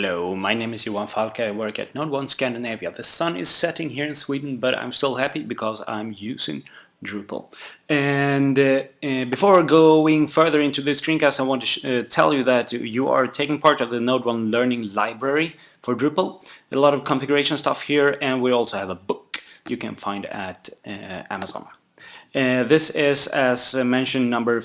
Hello, my name is Johan Falk, I work at Node 1 Scandinavia. The sun is setting here in Sweden, but I'm still happy because I'm using Drupal. And uh, uh, before going further into this screencast, I want to uh, tell you that you are taking part of the Node 1 Learning Library for Drupal. A lot of configuration stuff here, and we also have a book you can find at uh, Amazon. Uh, this is, as mentioned, number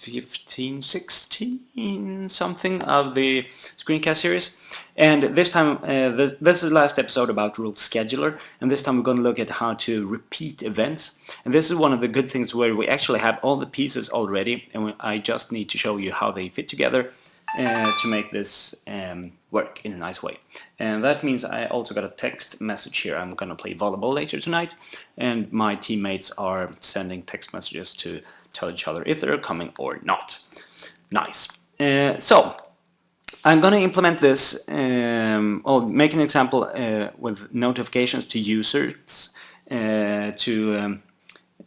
15, 16 something of the screencast series. And this time, uh, this, this, is last episode about Rule Scheduler, and this time we're going to look at how to repeat events. And this is one of the good things where we actually have all the pieces already, and I just need to show you how they fit together uh, to make this um, work in a nice way. And that means I also got a text message here. I'm going to play volleyball later tonight, and my teammates are sending text messages to tell each other if they're coming or not. Nice. Uh, so I'm going to implement this, um, or make an example uh, with notifications to users uh, to um,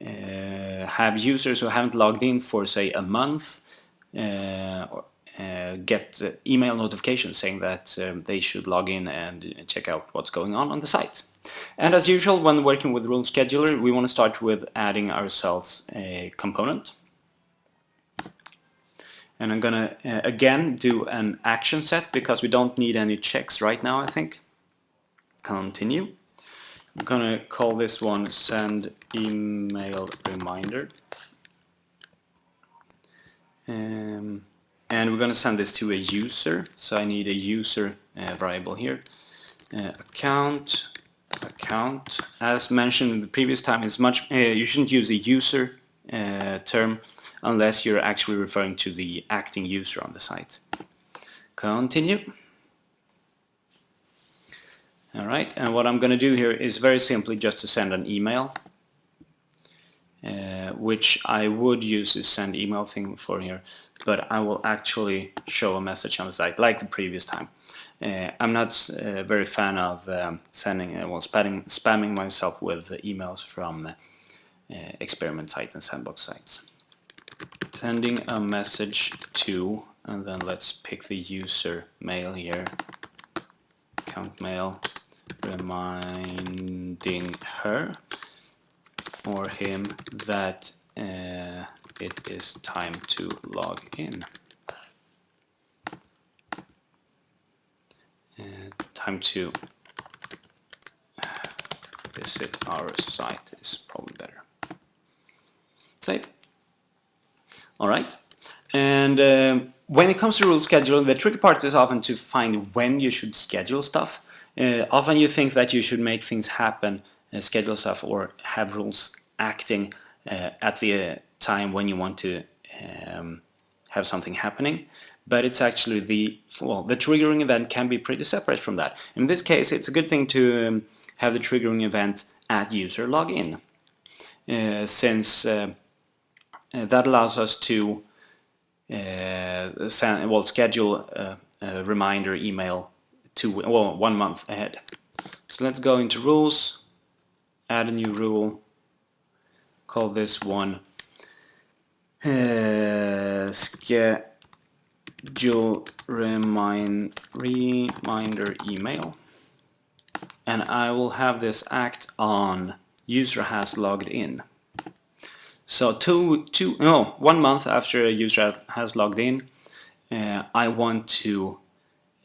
uh, have users who haven't logged in for say a month uh, or, uh, get email notifications saying that um, they should log in and check out what's going on on the site. And as usual, when working with Rule Scheduler, we want to start with adding ourselves a component. And I'm going to, uh, again, do an action set because we don't need any checks right now, I think. Continue. I'm going to call this one send email reminder. Um, and we're going to send this to a user. So I need a user uh, variable here. Uh, account account. As mentioned in the previous time, is much uh, you shouldn't use a user uh, term unless you're actually referring to the acting user on the site. Continue. Alright, and what I'm going to do here is very simply just to send an email, uh, which I would use this send email thing for here, but I will actually show a message on the site like the previous time. Uh, I'm not uh, very fan of um, sending, uh, well, spamming, spamming myself with emails from experiment sites and sandbox sites. Sending a message to, and then let's pick the user mail here, account mail, reminding her or him that uh, it is time to log in. Time to visit our site is probably better. Save. All right. And um, when it comes to rule scheduling, the tricky part is often to find when you should schedule stuff. Uh, often you think that you should make things happen, uh, schedule stuff, or have rules acting uh, at the time when you want to um, have something happening but it's actually the, well, the triggering event can be pretty separate from that. In this case, it's a good thing to um, have the triggering event at user login, uh, since uh, uh, that allows us to uh, send, well, schedule a, a, reminder email to, well, one month ahead. So let's go into rules, add a new rule, call this one uh, schedule remind, reminder email and I will have this act on user has logged in. So two, two, no, one month after a user has logged in, uh, I want to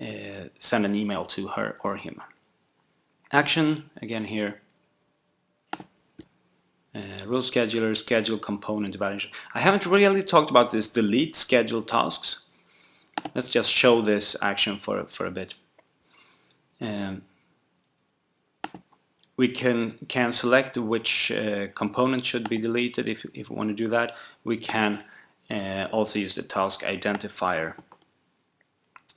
uh, send an email to her or him. Action, again here, uh, rule scheduler, schedule component evaluation. I haven't really talked about this delete schedule tasks. Let's just show this action for, for a bit. Um, we can, can select which uh, component should be deleted if, if we want to do that. We can uh, also use the task identifier.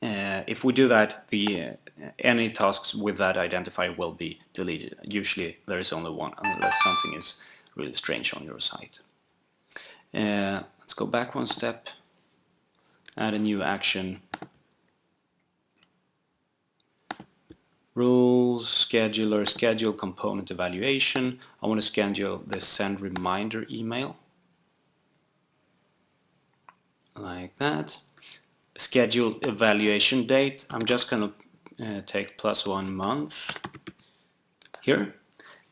Uh, if we do that, the uh, any tasks with that identifier will be deleted. Usually there is only one unless something is really strange on your site. Uh, let's go back one step add a new action. Rules, scheduler, schedule component evaluation. I want to schedule the send reminder email. Like that. Schedule evaluation date. I'm just going to uh, take plus one month here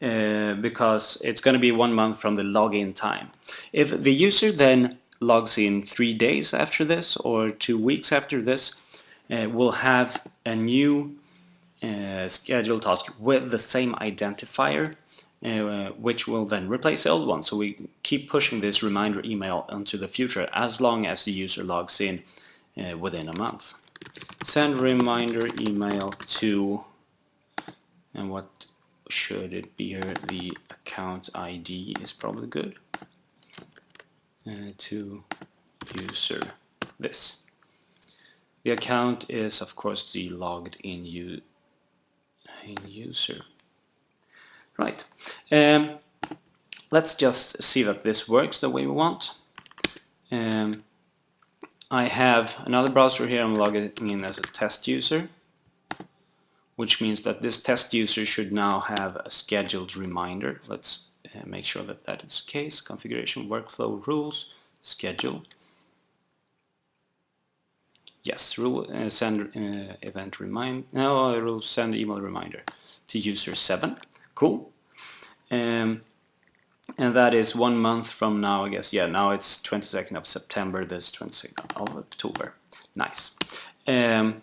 uh, because it's going to be one month from the login time. If the user then logs in three days after this or two weeks after this, uh, we'll have a new uh, schedule task with the same identifier uh, which will then replace the old one. So we keep pushing this reminder email into the future as long as the user logs in uh, within a month. Send reminder email to, and what should it be here? The account ID is probably good. To user this. The account is of course the logged in, in user. Right. Um, let's just see that this works the way we want. Um, I have another browser here, I'm logging in as a test user, which means that this test user should now have a scheduled reminder. Let's uh, make sure that that is the case. Configuration, workflow, rules, schedule. Yes, rule uh, send uh, event remind. No, rule send email reminder to user 7. Cool. Um, and that is one month from now, I guess. Yeah, now it's 22nd of September, this 22nd of October. Nice. Um,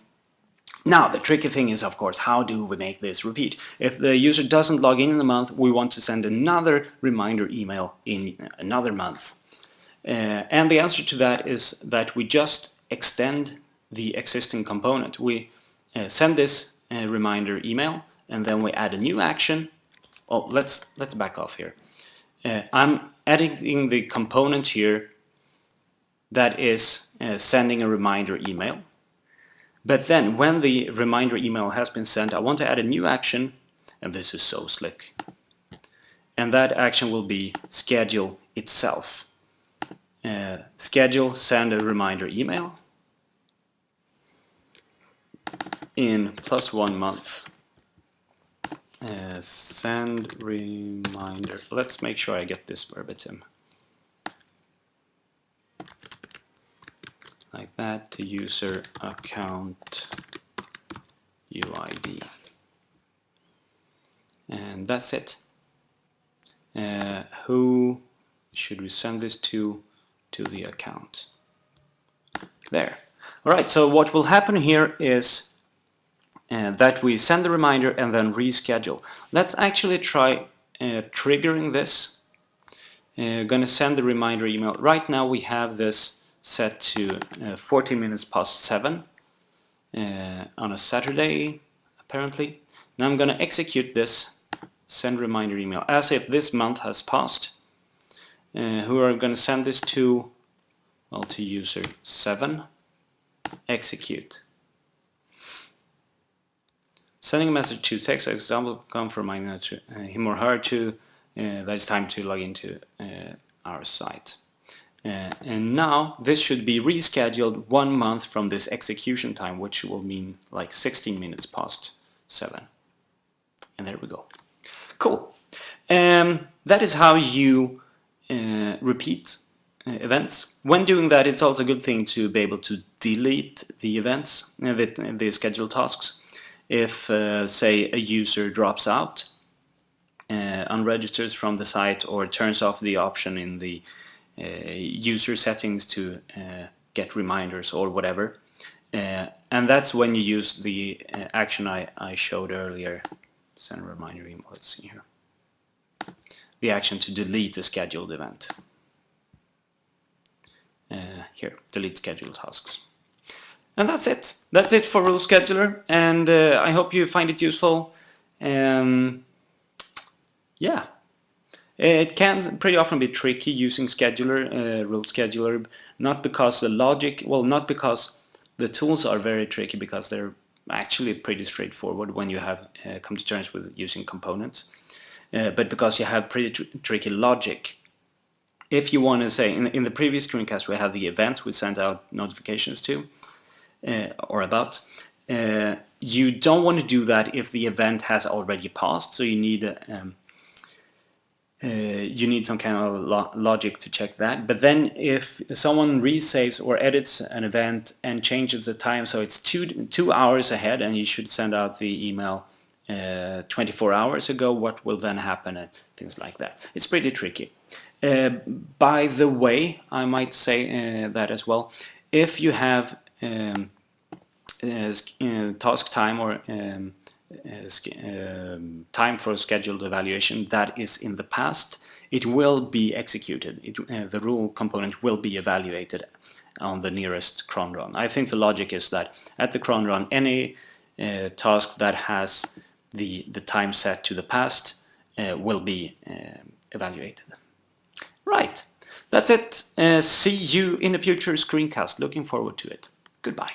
now, the tricky thing is, of course, how do we make this repeat? If the user doesn't log in in the month, we want to send another reminder email in another month. Uh, and the answer to that is that we just extend the existing component. We uh, send this uh, reminder email, and then we add a new action oh, let's let's back off here. Uh, I'm editing the component here that is uh, sending a reminder email. But then when the reminder email has been sent, I want to add a new action, and this is so slick. And that action will be schedule itself. Uh, schedule, send a reminder email in plus one month. Uh, send reminder. Let's make sure I get this verbatim. Like that to user account UID. And that's it. Uh, who should we send this to? To the account. There. Alright, so what will happen here is uh, that we send the reminder and then reschedule. Let's actually try uh, triggering this. Uh, gonna send the reminder email. Right now we have this set to uh, 14 minutes past 7 uh, on a Saturday apparently. Now I'm gonna execute this send reminder email as if this month has passed. Uh, who are gonna send this to well to user 7 execute Sending a message to text example come from uh, him or her to uh, that it's time to log into uh, our site. Uh, and now this should be rescheduled one month from this execution time, which will mean like 16 minutes past 7. And there we go. Cool. Um, that is how you uh, repeat uh, events. When doing that, it's also a good thing to be able to delete the events, the, the scheduled tasks if, uh, say, a user drops out, uh, unregisters from the site or turns off the option in the uh, user settings to uh, get reminders or whatever. Uh, and that's when you use the uh, action I, I showed earlier. Send a reminder let's see here. The action to delete a scheduled event. here, delete scheduled tasks. And that's it. That's it for Rule Scheduler, and uh, I hope you find it useful. Um, yeah, it can pretty often be tricky using scheduler, uh, Rule Scheduler, not because the logic, well, not because the tools are very tricky, because they're actually pretty straightforward when you have uh, come to terms with using components, uh, but because you have pretty tr tricky logic. If you want to say, in, in the previous screencast we have the events we sent out notifications to, uh, or about. Uh, you don't want to do that if the event has already passed, so you need um, uh, you need some kind of lo logic to check that. But then if someone resaves or edits an event and changes the time so it's two, two hours ahead and you should send out the email uh, 24 hours ago, what will then happen and things like that. It's pretty tricky. Uh, by the way, I might say uh, that as well, if you have um, uh, task time or um, um, time for a scheduled evaluation that is in the past, it will be executed. It, uh, the rule component will be evaluated on the nearest cron run. I think the logic is that at the cron run, any uh, task that has the, the time set to the past uh, will be uh, evaluated. Right, that's it. Uh, see you in a future screencast. Looking forward to it. Goodbye.